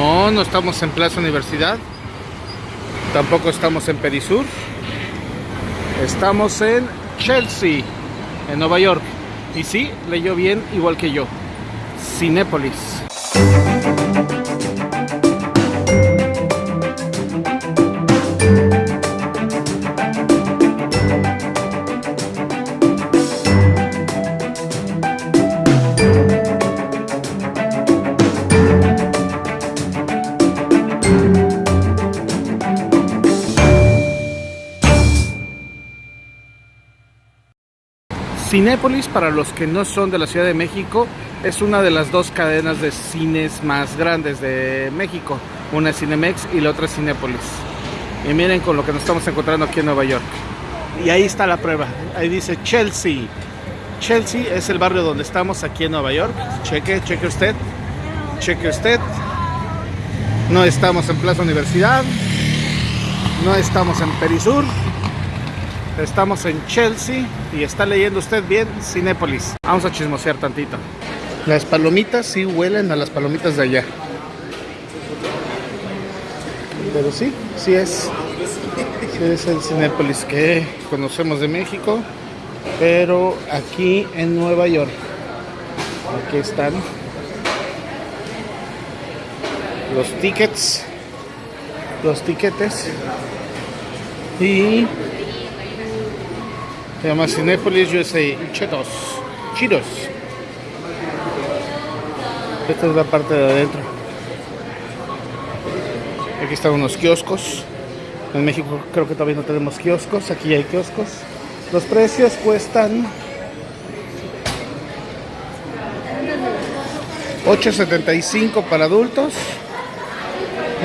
No, no estamos en Plaza Universidad. Tampoco estamos en Perisur. Estamos en Chelsea, en Nueva York. Y sí, leyó bien igual que yo. Cinépolis. Cinépolis, para los que no son de la Ciudad de México, es una de las dos cadenas de cines más grandes de México. Una es Cinemex y la otra es Cinépolis. Y miren con lo que nos estamos encontrando aquí en Nueva York. Y ahí está la prueba. Ahí dice Chelsea. Chelsea es el barrio donde estamos aquí en Nueva York. Cheque, cheque usted. Cheque usted. No estamos en Plaza Universidad. No estamos en Perisur. Estamos en Chelsea y está leyendo usted bien Cinépolis. Vamos a chismosear tantito. Las palomitas sí huelen a las palomitas de allá. Pero sí, sí es. Sí es el Cinépolis que conocemos de México. Pero aquí en Nueva York. Aquí están los tickets. Los tiquetes. Y se llama Cinépolis USA. Chetos. Chidos. Esta es la parte de adentro. Aquí están unos kioscos. En México creo que todavía no tenemos kioscos. Aquí hay kioscos. Los precios cuestan 8.75 para adultos.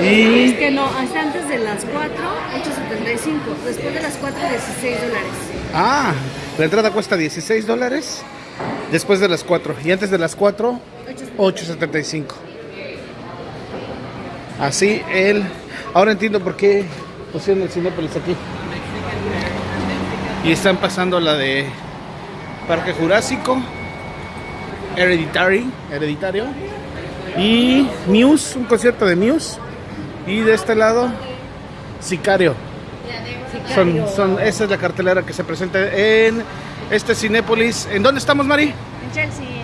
Y Es que no, hasta antes de las 4, 8.75. Después de las 4, 16 dólares. Ah, la entrada cuesta 16 dólares después de las 4 y antes de las 4, 8.75. Así el... Ahora entiendo por qué pusieron el Cinépolis aquí. Y están pasando la de Parque Jurásico, Hereditary, Hereditario, y Muse, un concierto de Muse. Y de este lado, Sicario. Son, son, esa es la cartelera que se presenta en este Cinépolis. ¿En dónde estamos, Mari? En Chelsea.